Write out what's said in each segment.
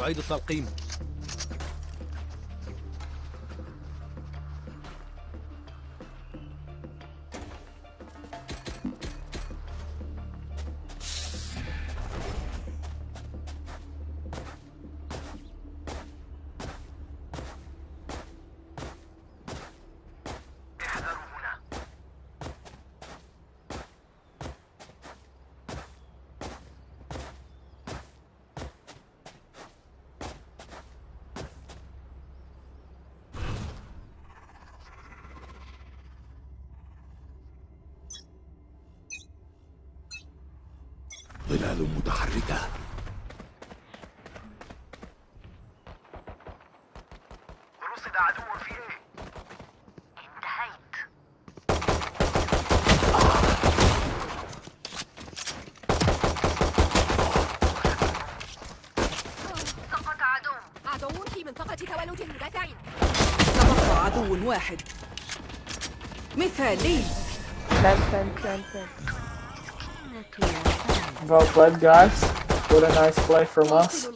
أعيد التلقيم. Well played, guys. What a nice play from us.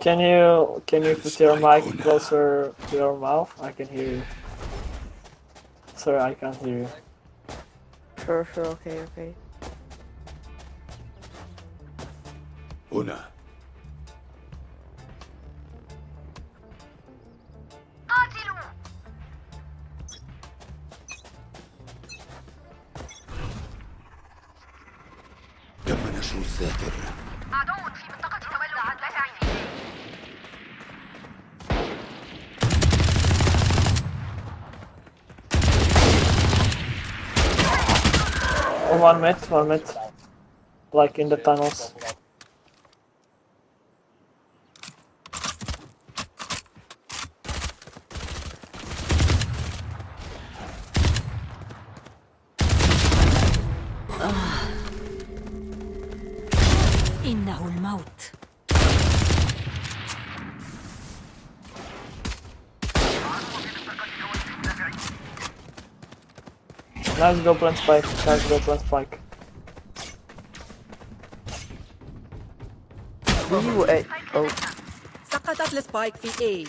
Can you can you put your mic closer to your mouth? I can hear you. Sorry, I can't hear you. Sure, sure, okay, okay. Una. الذاكر عدو في منطقة تولد المدافعين Oh, one mid, one mid. Like in the tunnels. Nice go plant spike. Nice go plant spike. B و A. Oh, سقطت السبايك في A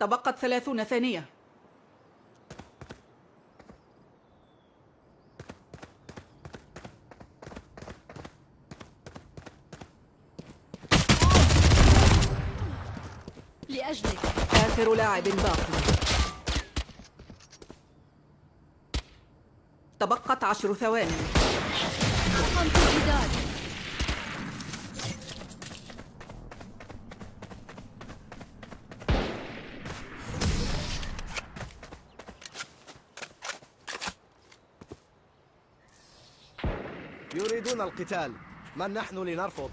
تبقت ثلاثون ثانية آخر لاعب باقي. تبقت عشر ثواني. يريدون القتال. من نحن لنرفض؟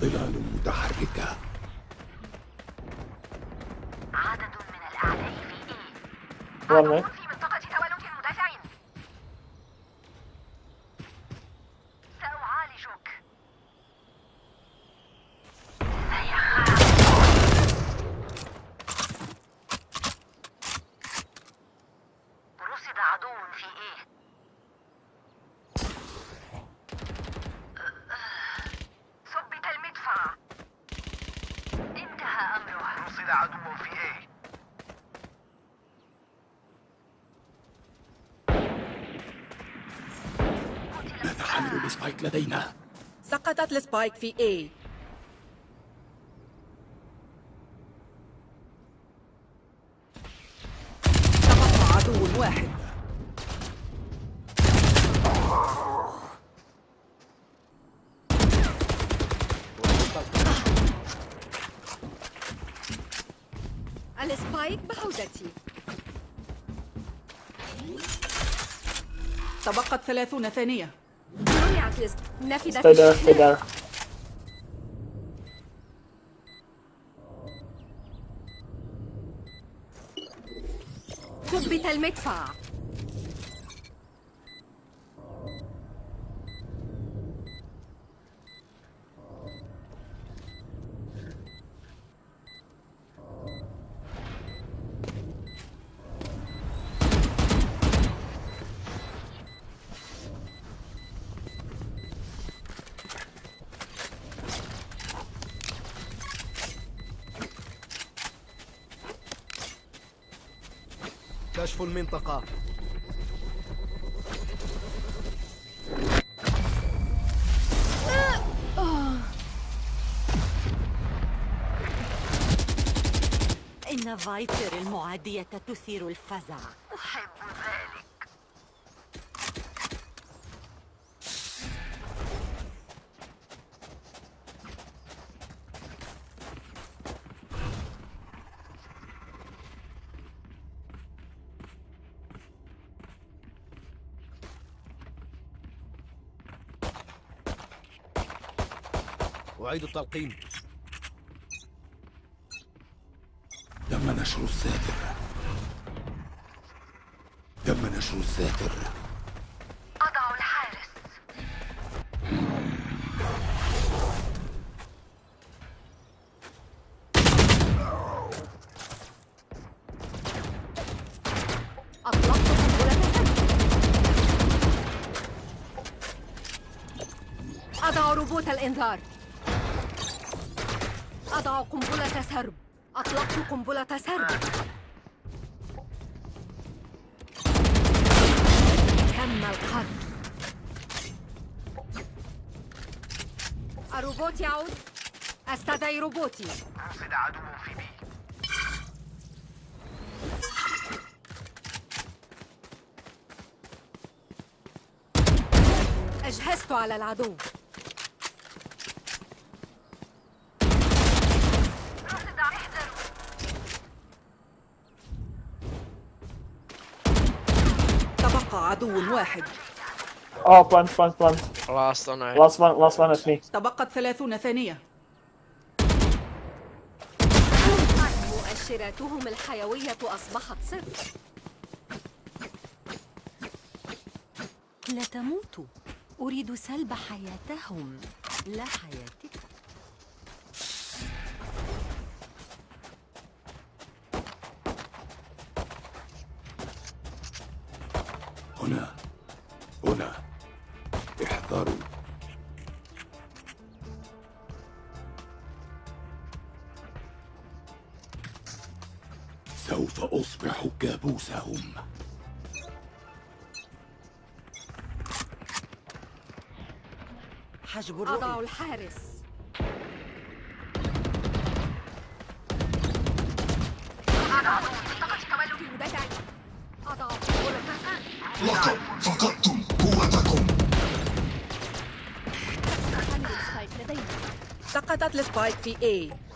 ظلال متحركة. عدد من الأعداء في إيه سقطت السبايك في A. تبقى عدو واحد السبايك بعودتي تبقت ثلاثون ثانية. منعت السبايك stay الشحناء. there. ثبت المدفع المنطقة. إن فايبر المعادية تثير الفزع. أعيد التلقيم. تم نشر الساتر. تم نشر الساتر. أضع الحارس. أطلقت قنبلة أضع روبوت الإنذار. أضع قنبلة سرب. أطلقت قنبلة سرب. تم القتل. الروبوت يعود. أستدعي روبوتي. رصد عدو في بي أجهزت على العدو رصد احذروا تبقى عدو واحد Oh, plant, plant, plant. Last on A. Last one, last one is me. تبقت ثلاثون ثانية مؤشراتهم الحيوية أصبحت صفر لا تموتوا أريد سلب حياتهم لا حياتك سوف أصبح كابوسهم. حجب أضع الرؤية. الحارس أضع منطقة سرب لقد فقدتم قوتكم سقطت السبايك في A.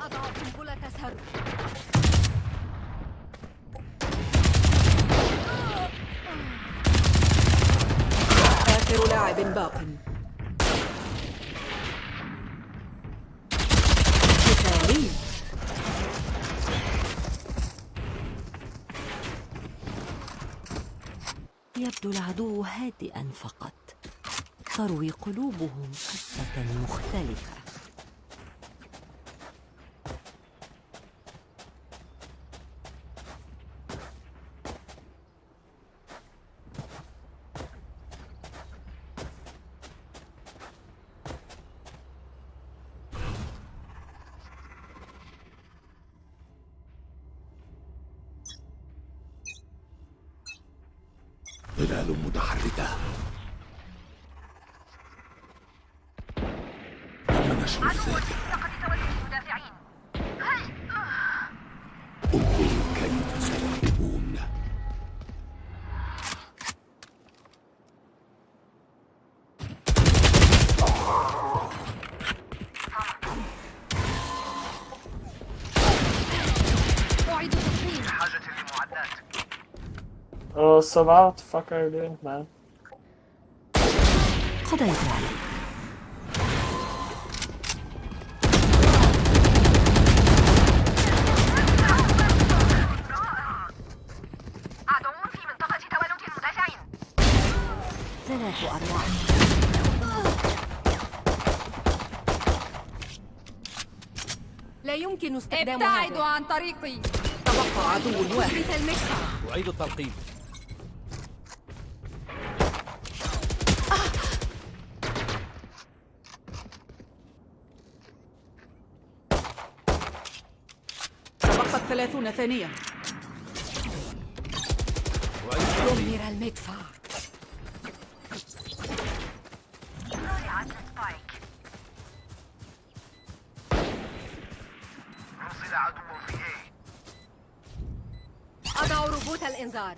فقط تروي قلوبهم قصة مختلفة. ظلال متحركة. تم نشر الساتر What the fuck are you doing, man? قضيت عليه عدو في منطقة تولد المدافعين ثلاث أرواح لا يمكن استخدام ابتعدوا عن طريقي. تبقى عدو واحد. أعيد التلقيم ثلاثون ثانية دمر المدفع. أضع روبوت الإنذار.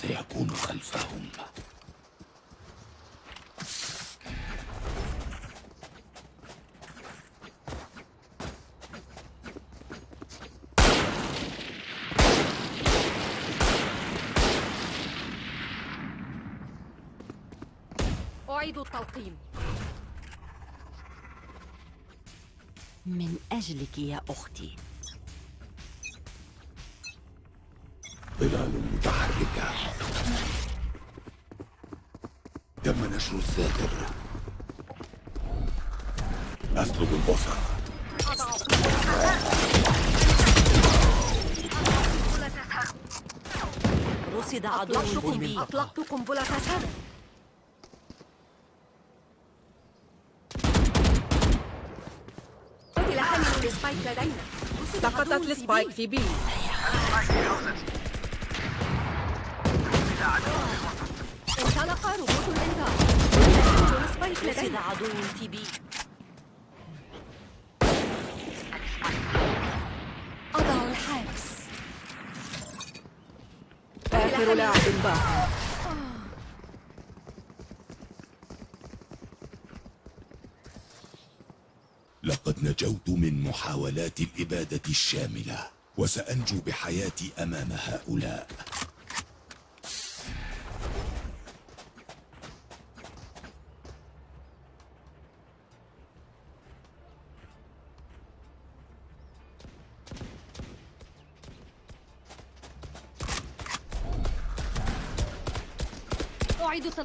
سيكون خلفهم. أعيد التلقيم. من أجلك يا أختي. نشر الساتر أسلب البصر رصد عدو أطلقت في قنبلة B أطلقت قنبلة سام قتل حامل ال spike لدينا. سقطت ال spike B. في B. انطلق روبوت الإنذار. عدو في بي أضع الحارس. آخر لاعب باق لقد نجوت من محاولات الإبادة الشاملة وسأنجو بحياتي أمام هؤلاء.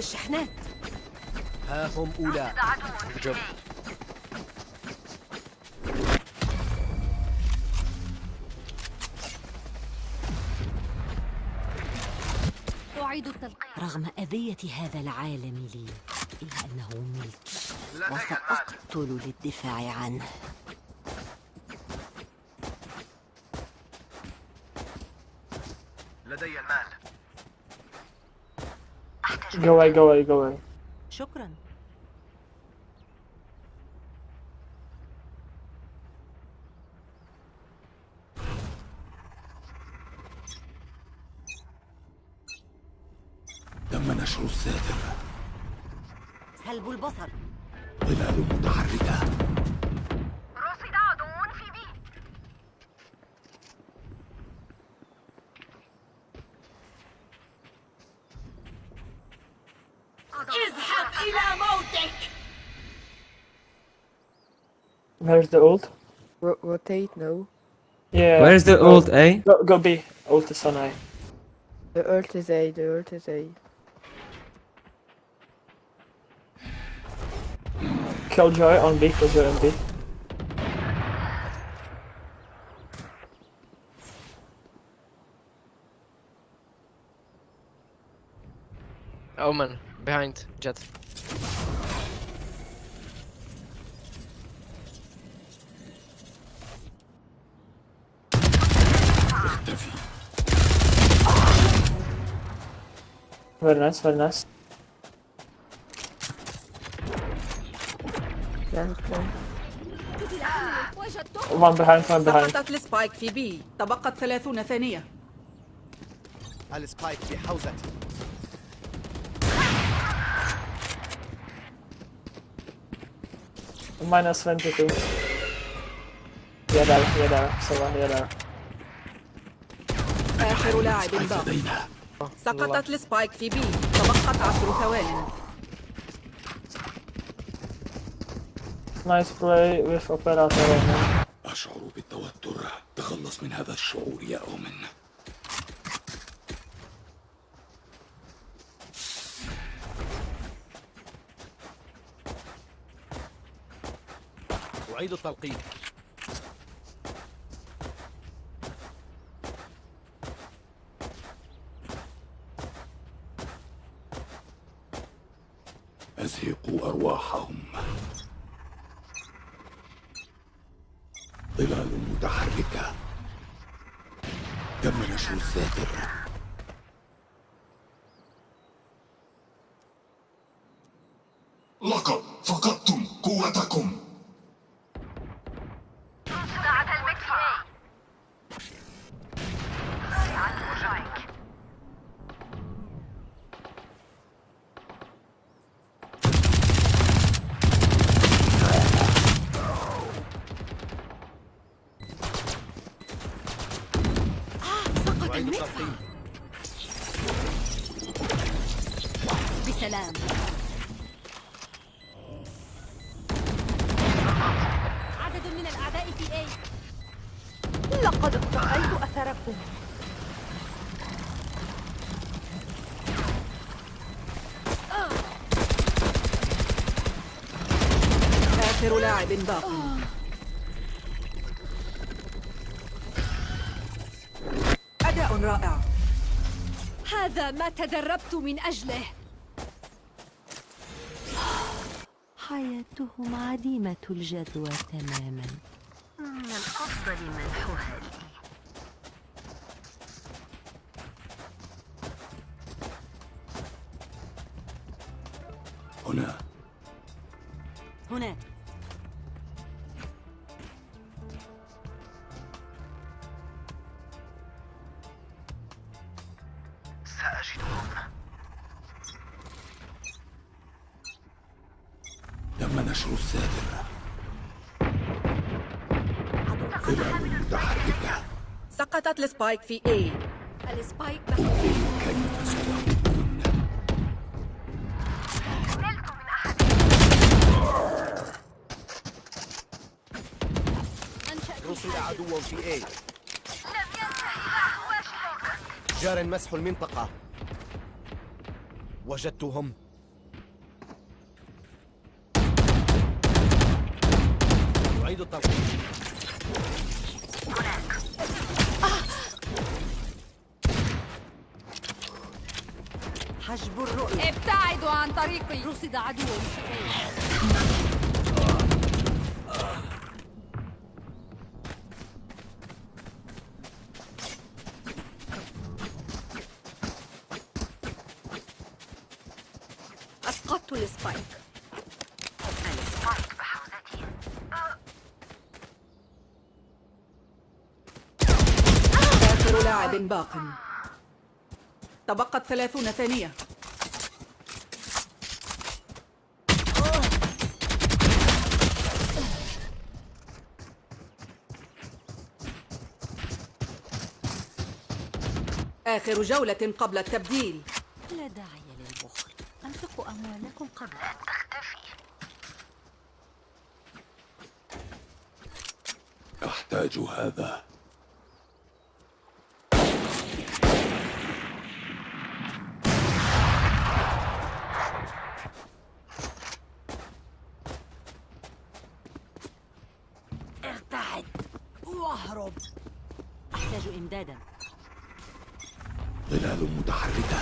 الشحنات. ها هم أولى جب. أعيد التلقيم رغم أذية هذا العالم لي إلا أنه ملكي وسأقتل للدفاع عنه لدي المال Go away, go away, go away. شكرا. تم نشر الساتر سلب البصر. ظلال متحركة. Where's the ult? Ro- rotate, no. Yeah. Where's the go- ult, eh? Go, go B. Ult is on A. The ult is A, the ult is A. Killjoy on B, Killjoy on B. Omen, behind, jet. Very nice, very nice. One behind, one behind. سقطت السبايك في بي تبقت 30 ثانية السبايك في حوزتي Minus 22. Yeah, there, yeah, there. Someone, yeah, there. آخر لاعب باق سقطت السبايك في بي تبقت عشر ثوان Nice play with Operator. man. أشعر بالتوتر تخلص من هذا الشعور يا أومن أعيد التلقيح أزهقوا أرواحهم ظلال متحركة تم نشر الساتر لقد فقدتم قوتكم صناعة المكفى على المشايك سقط أعيد بسلام. عدد من الأعداء في A. لقد رأيت أثركم. آخر لاعب باق هذا ما تدربت من أجله. حياتهم عديمة الجدوى تماما. من الأفضل منحها لي. سقطت السبايك في A. السبايك أحد أنشأ رصد عدو في A. لم ينتهي أهواشهم جار مسح المنطقة. وجدتهم. أعيد التلقيح طريقي رصد عدو أضعت ال spike ال spike بحوزتي آخر لاعب باق. تبقت ثلاثون ثانية. آخر جولة قبل التبديل. لا داعي للبخل. أنفقوا أموالكم قبل. أن تختفي أحتاج هذا. ارتعد. واهرب. أحتاج إمدادا. ظلال متحركة.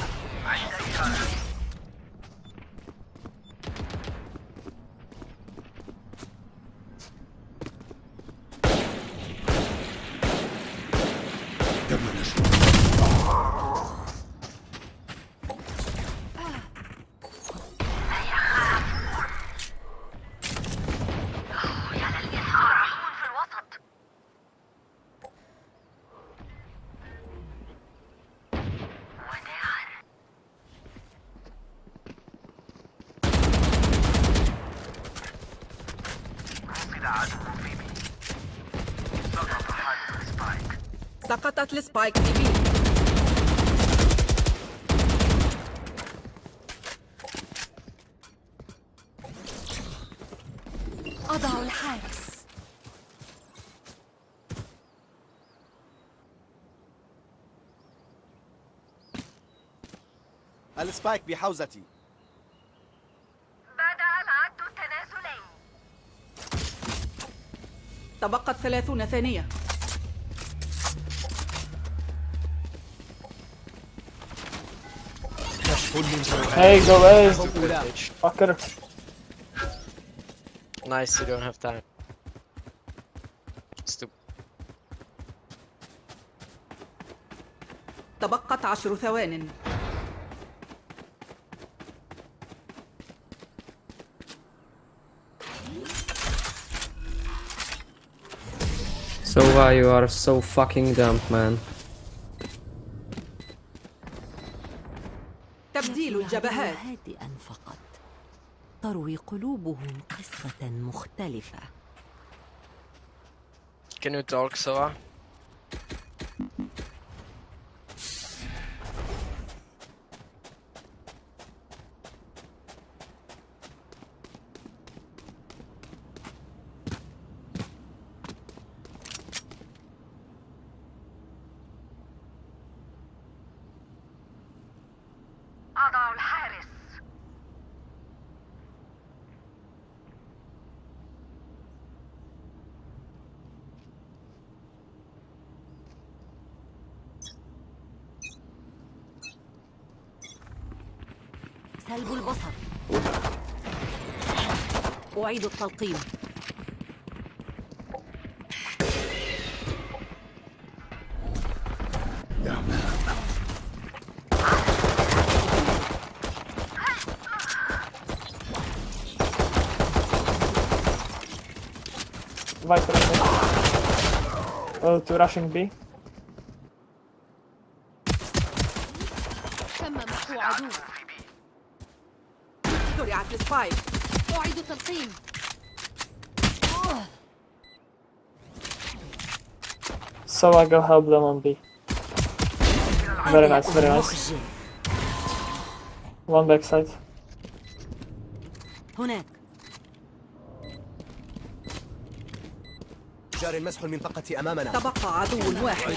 سقطت ال spike في B أضع الحارس. ال spike بحوزتي. بدأ العد التنازلي تبقت ثلاثون ثانية. Hey, go away. أولى Fucker. Nice, you don't have time. Stupid. تبقت عشر ثوان So why you are so fucking dumb, man? الجبهات. هادئا فقط. تروي قلوبهم قصة مختلفة. Can you talk, Sova? أضع الحارس سلب البصر أعيد التلقيم Viper. I think. Oh, to rushing B. تم محو عدو زرعت السبايك أعيد تلقيم So I go help them on B. Very nice, very nice. One backside. هناك جار مسح المنطقة أمامنا تبقى عدو واحد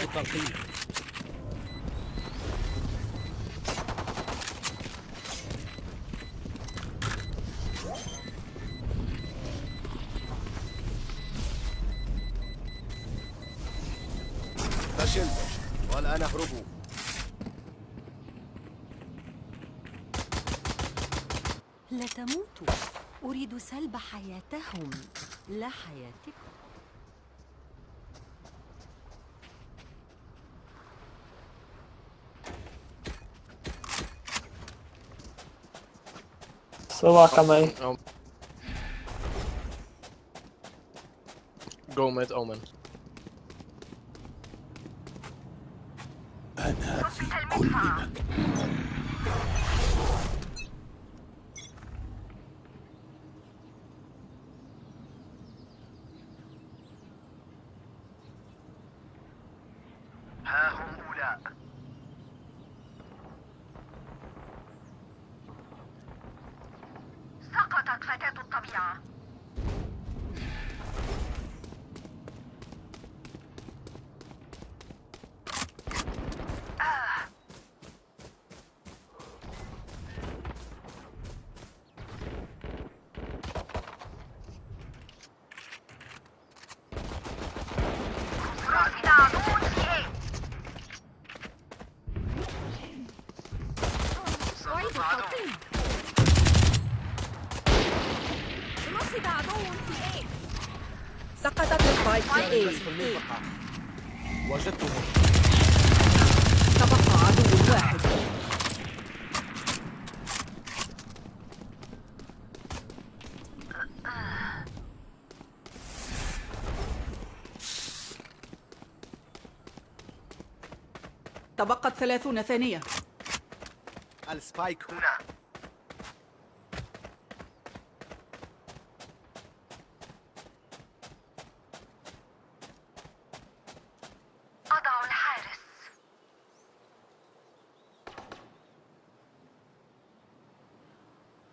سوا كمان Um, go mid omen. أنا في كل مكان تبقت ثلاثون ثانية. السبايك هنا. أضع الحارس.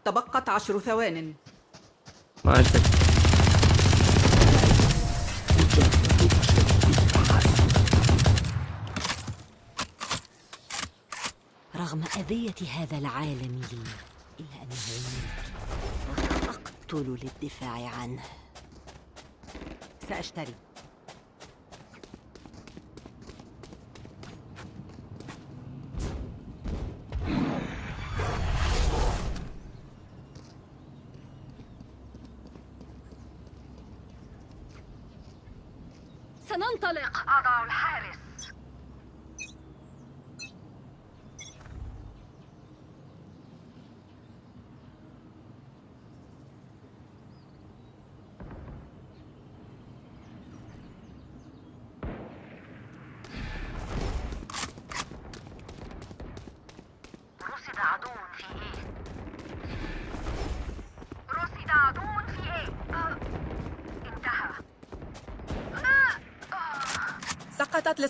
تبقت عشر ثوان. Magic. رغم هذا العالم لي إلا أنه ملكي وسأقتل للدفاع عنه. سأشتري.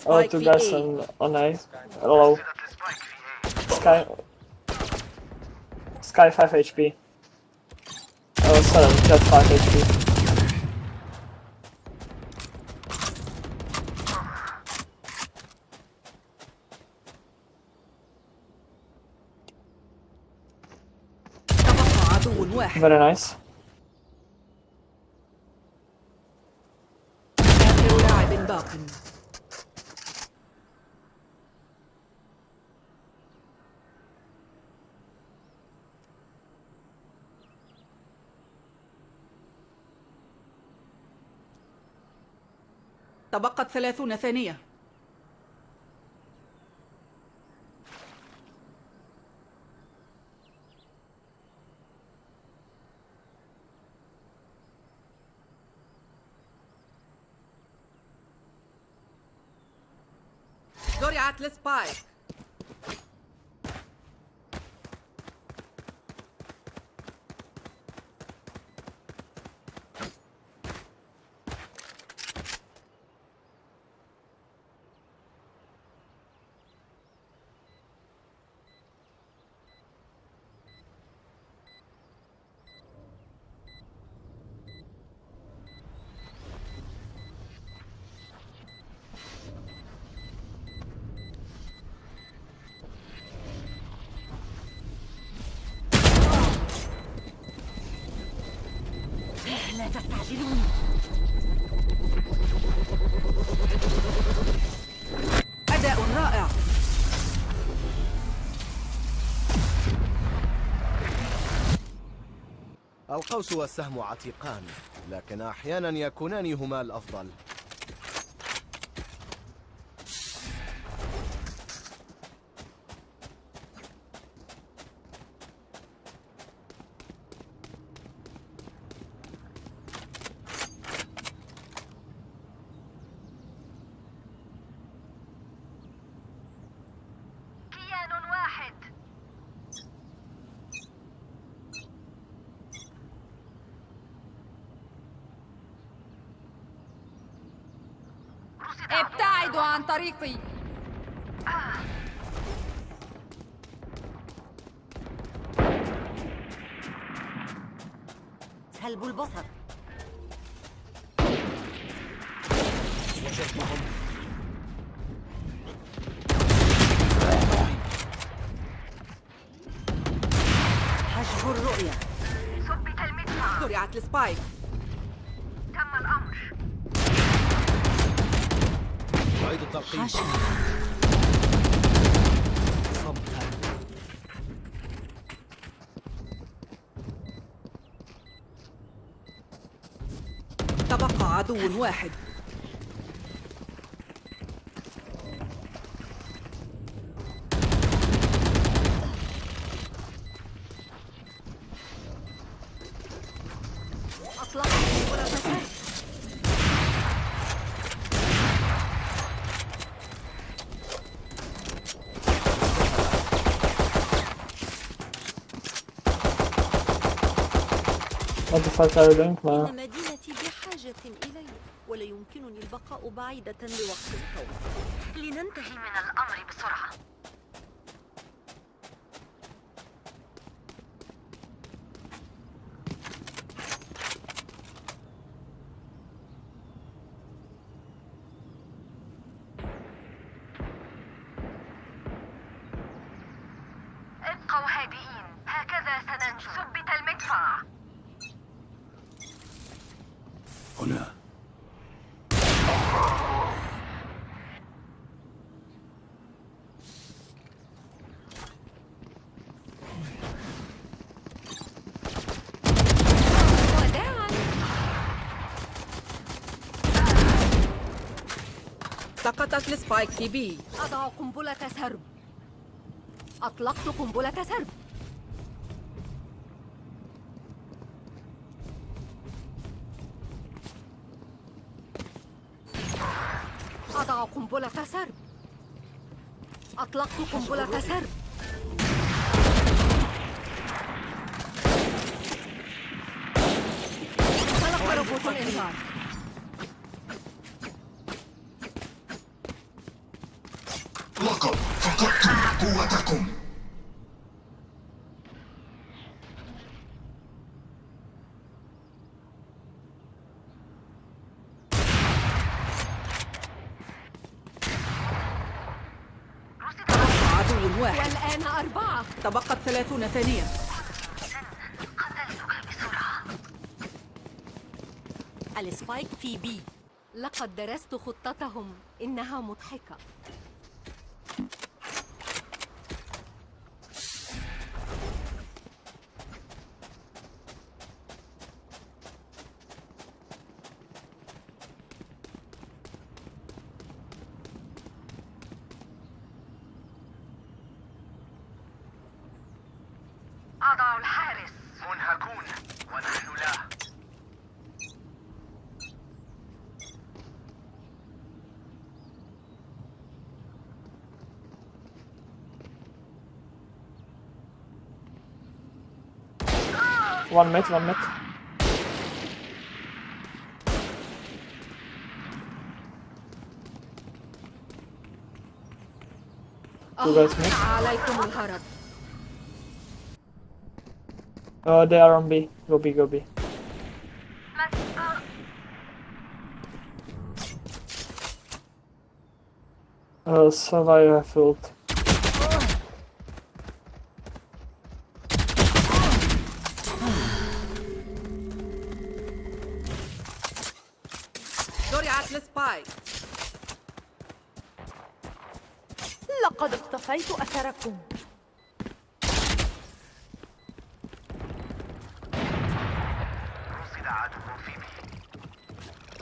Oh, two guys on, on A. Hello. Sky... Sky 5 HP. Oh, sorry, jet 5 HP. Very nice. تبقت ثلاثون ثانية. زرعت السبايك القوس والسهم عتيقان لكن أحيانا يكونان هما الأفضل ابتعدوا عن طريقي سلب البصر حجب الرؤية ثبت المدفع السبايك تم الأمر أعيد صمتا تبقى عدو واحد. Doing, man? إن مدينتي بحاجة إلي ولا يمكنني البقاء بعيدة لوقت طويل لننتهي من الأمر بسرعة هنا. سقطت السبايك في بي. أضع قنبلة سرب. أطلقت قنبلة سرب أضع قنبلة سرب أطلقت قنبلة سرب 30 ثانية. قتلتك بسرعة. السبايك في بي. لقد درست خطتهم. إنها مضحكة. One mid, one mid. Two oh, guys mid. Oh, they are on B. Go B, go B. Uh, so I have filled.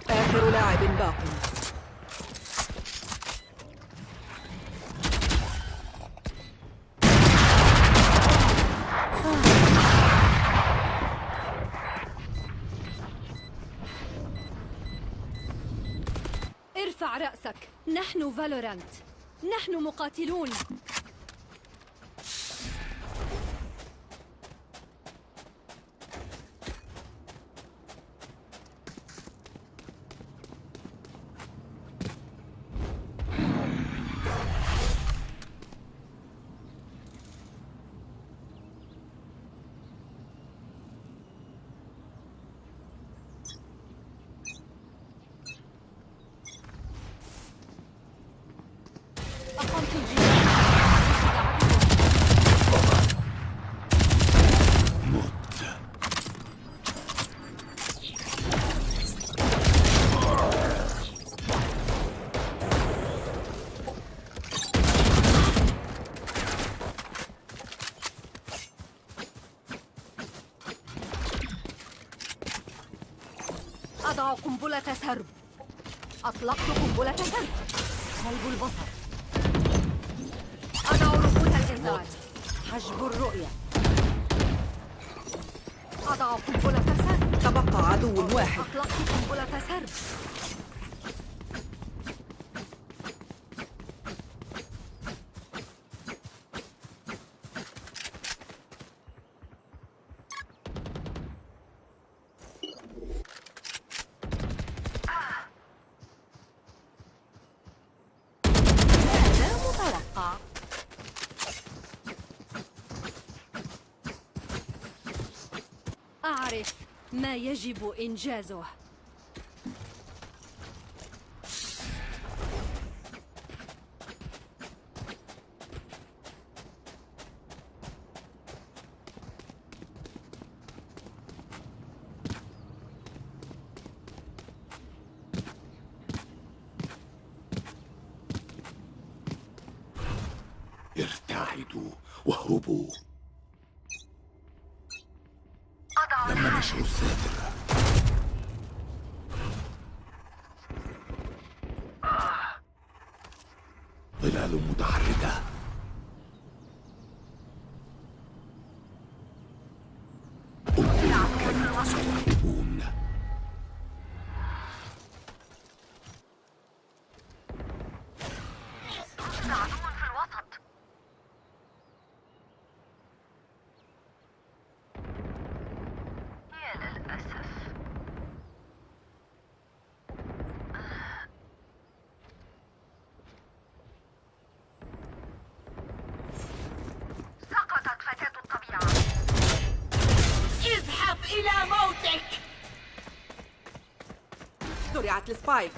آخر لاعب باق. ارفع رأسك. نحن فالورانت. نحن مقاتلون. حجب الرؤية. أضع قنبلة سرب. تبقى عدو واحد. أطلقت قنبلة سرب. يجب إنجازه. زرعت السبايك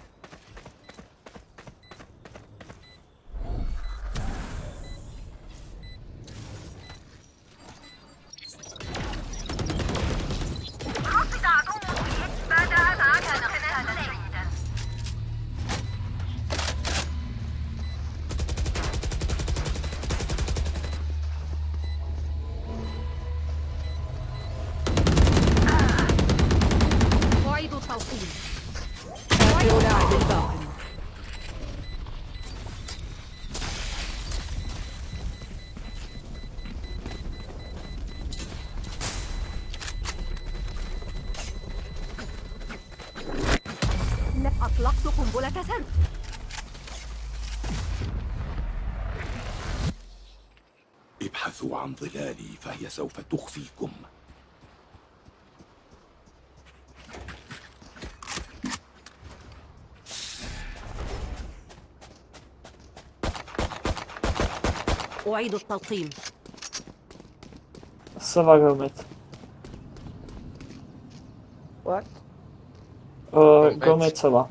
سوف تخفيكم. أعيد التلقيم. السبعة قومت وات؟ قومت سبعة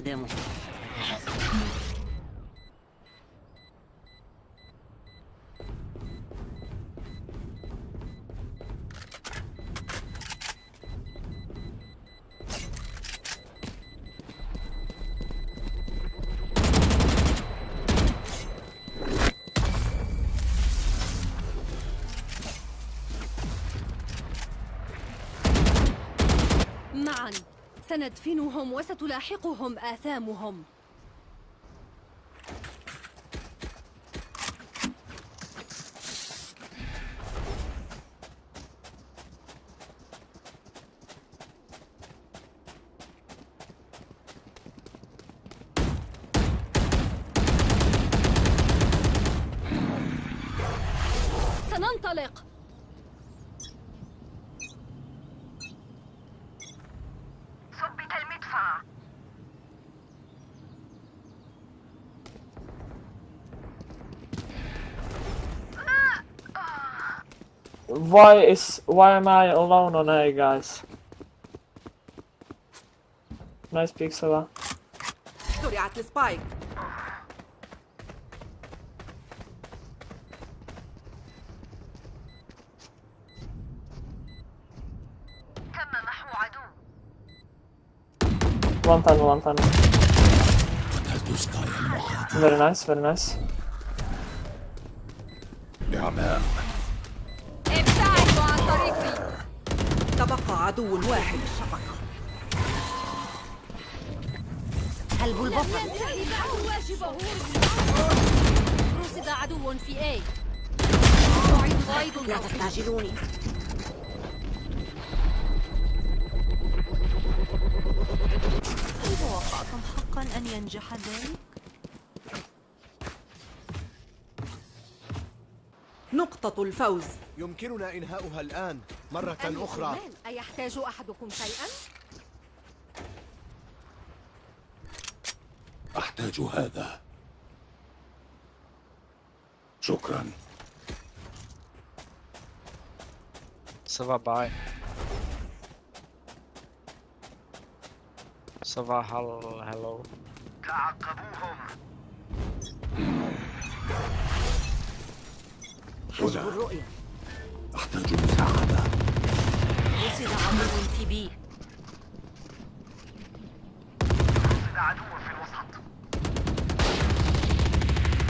perdemos. سندفنهم وستلاحقهم آثامهم سننطلق ثبت المدفع Why is why am I alone on A, guys? Nice pick, Sova. زرعت السبايك تم محو عدو One time, one time. قتلت سكاي المحاط Very nice, very nice. نعماء ابتعدوا عن طريقي تبقى عدو واحد. البصر ينتهي بعد واجبه. رصد عدو في غايد لا تستعجلوني. توقعتم حقا أن ينجح ذلك؟ نقطة الفوز. يمكننا إنهاؤها الآن. مرة أخرى. أيحتاج أحدكم شيئا؟ أحتاج هذا شكرا Sova, bye. Sova, hel- hello. حجب الرؤية أحتاج مساعدة رصد عدو في بي.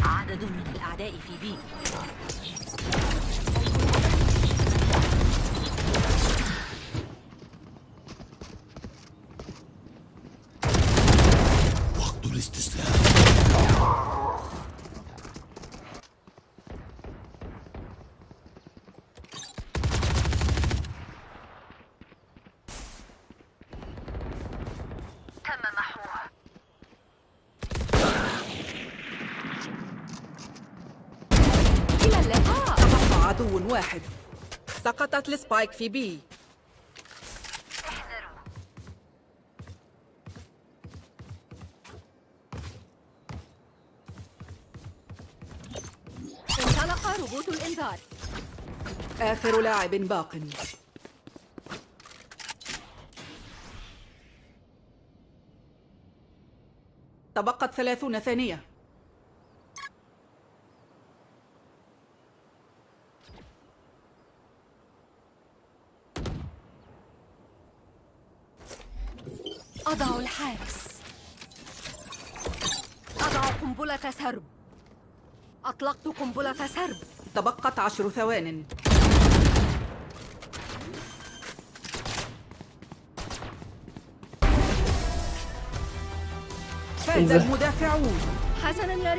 عدد من الأعداء في بي. واحد. سقطت ال spike في B. انطلق روبوت الإنذار. آخر لاعب باق. تبقت ثلاثون ثانية أضع الحارس أضع قنبلة سرب أطلقت قنبلة سرب. تبقت عشر ثوان. فاز المدافعون. حسنا يا رفاق